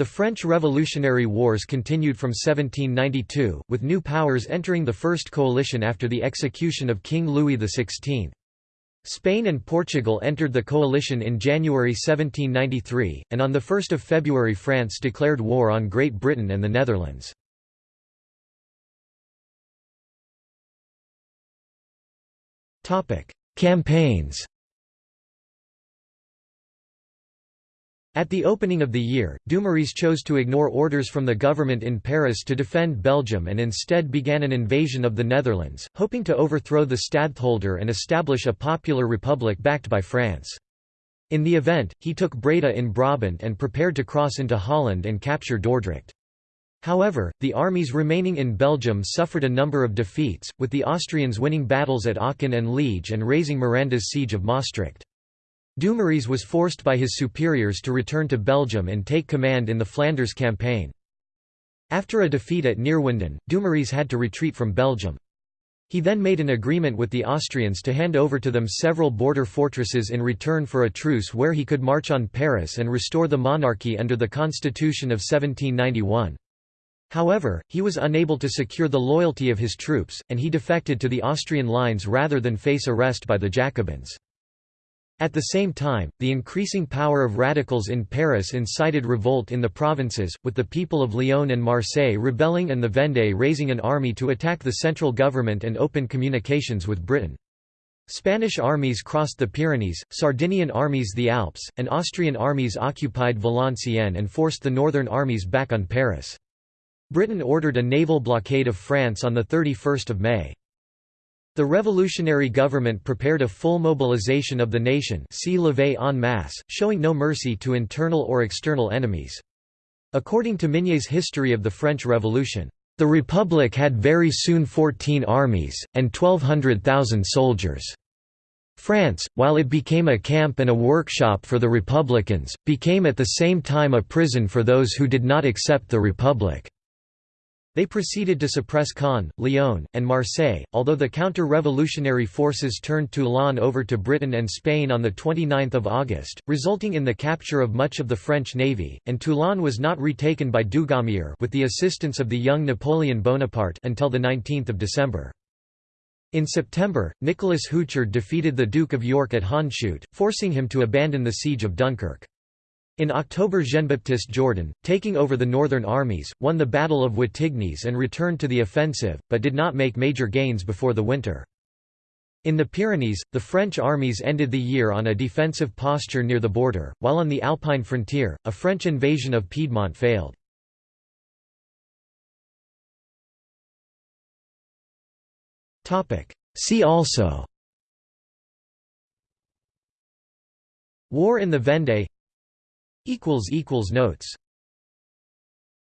The French Revolutionary Wars continued from 1792, with new powers entering the First Coalition after the execution of King Louis XVI. Spain and Portugal entered the coalition in January 1793, and on 1 February France declared war on Great Britain and the Netherlands. Campaigns At the opening of the year, Dumouriez chose to ignore orders from the government in Paris to defend Belgium and instead began an invasion of the Netherlands, hoping to overthrow the stadtholder and establish a popular republic backed by France. In the event, he took Breda in Brabant and prepared to cross into Holland and capture Dordrecht. However, the armies remaining in Belgium suffered a number of defeats, with the Austrians winning battles at Aachen and Liege and raising Miranda's siege of Maastricht. Dumouriez was forced by his superiors to return to Belgium and take command in the Flanders campaign. After a defeat at Neerwinden, Dumouriez had to retreat from Belgium. He then made an agreement with the Austrians to hand over to them several border fortresses in return for a truce where he could march on Paris and restore the monarchy under the Constitution of 1791. However, he was unable to secure the loyalty of his troops, and he defected to the Austrian lines rather than face arrest by the Jacobins. At the same time, the increasing power of radicals in Paris incited revolt in the provinces, with the people of Lyon and Marseille rebelling and the Vendée raising an army to attack the central government and open communications with Britain. Spanish armies crossed the Pyrenees, Sardinian armies the Alps, and Austrian armies occupied Valenciennes and forced the northern armies back on Paris. Britain ordered a naval blockade of France on 31 May. The revolutionary government prepared a full mobilization of the nation see levée en masse, showing no mercy to internal or external enemies. According to Mignet's History of the French Revolution, "...the Republic had very soon fourteen armies, and twelve hundred thousand soldiers." France, while it became a camp and a workshop for the Republicans, became at the same time a prison for those who did not accept the Republic. They proceeded to suppress Caen, Lyon, and Marseille, although the counter-revolutionary forces turned Toulon over to Britain and Spain on 29 August, resulting in the capture of much of the French navy, and Toulon was not retaken by Dugommier with the assistance of the young Napoleon Bonaparte until 19 December. In September, Nicholas Houchard defeated the Duke of York at Hondschoote, forcing him to abandon the siege of Dunkirk. In October Jean-Baptiste Jourdan, taking over the northern armies, won the Battle of Wattignies and returned to the offensive, but did not make major gains before the winter. In the Pyrenees, the French armies ended the year on a defensive posture near the border, while on the Alpine frontier, a French invasion of Piedmont failed. See also War in the Vendée Notes